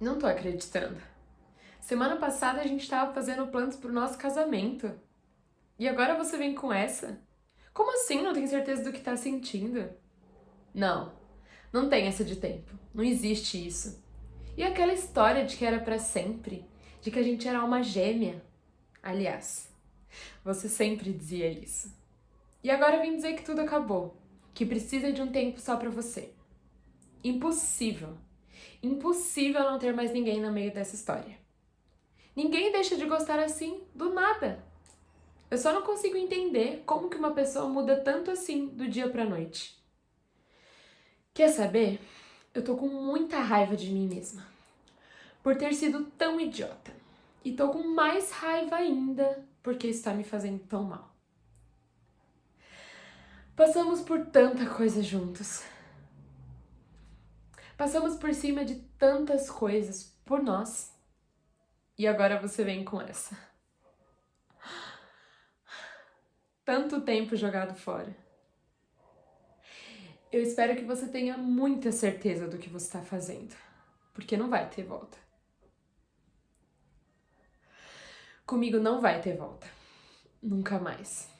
Não tô acreditando. Semana passada a gente tava fazendo planos pro nosso casamento. E agora você vem com essa? Como assim não tem certeza do que tá sentindo? Não, não tem essa de tempo. Não existe isso. E aquela história de que era para sempre, de que a gente era alma gêmea. Aliás, você sempre dizia isso. E agora vem dizer que tudo acabou, que precisa de um tempo só para você. Impossível. Impossível não ter mais ninguém no meio dessa história. Ninguém deixa de gostar assim do nada. Eu só não consigo entender como que uma pessoa muda tanto assim do dia pra noite. Quer saber? Eu tô com muita raiva de mim mesma. Por ter sido tão idiota. E tô com mais raiva ainda porque está me fazendo tão mal. Passamos por tanta coisa juntos. Passamos por cima de tantas coisas por nós. E agora você vem com essa. Tanto tempo jogado fora. Eu espero que você tenha muita certeza do que você está fazendo, porque não vai ter volta. Comigo não vai ter volta. Nunca mais.